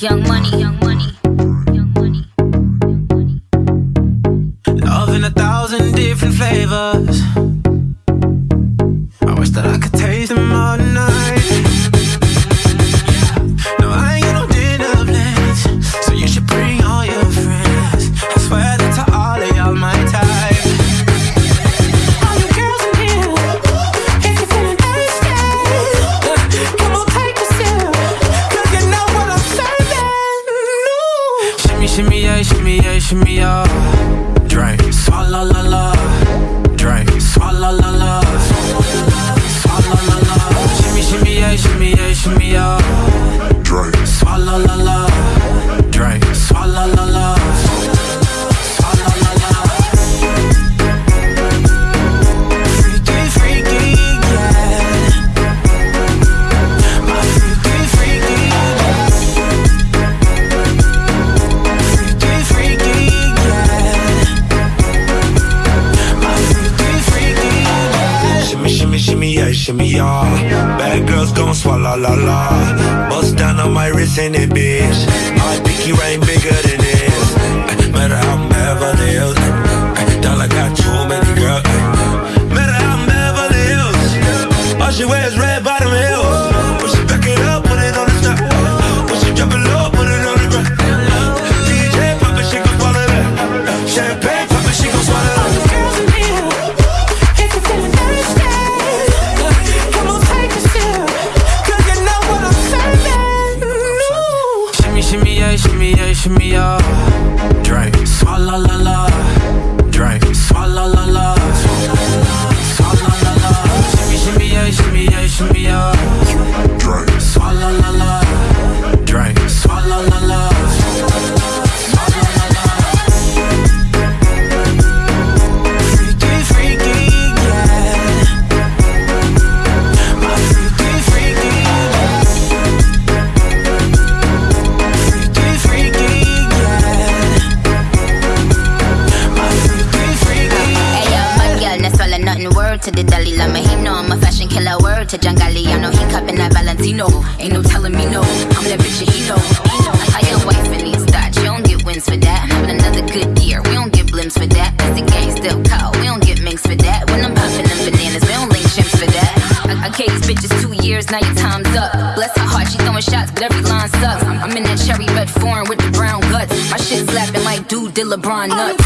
Young money, young money, young money, young money. Love in a thousand different flavors. Drink, swalla la la. Drink, swalla la la. Shimmy, yeah. Bad girls gon' swallow la la. Bust down on my wrist in it, bitch. My pinky ring bigger than this. Matter how I'm Beverly Dollar got too many girls. Matter how I'm. All she wears red to the Dalai Lama, he know I'm a fashion killer. Word to Jangali, I know he cupping that Valentino. Ain't no telling me no, I'm that bitch that he know. Know. Your wife in these thoughts, you don't get wins for that. Having another good year, we don't get blimps for that. That's the gang still call, we don't get minks for that. When I'm popping them bananas, we don't link chimps for that. I, I gave these bitches two years, now your time's up. Bless her heart, she throwing shots, but every line sucks. I'm, in that cherry red foreign with the brown guts. My shit slapping like dude did LeBron nuts.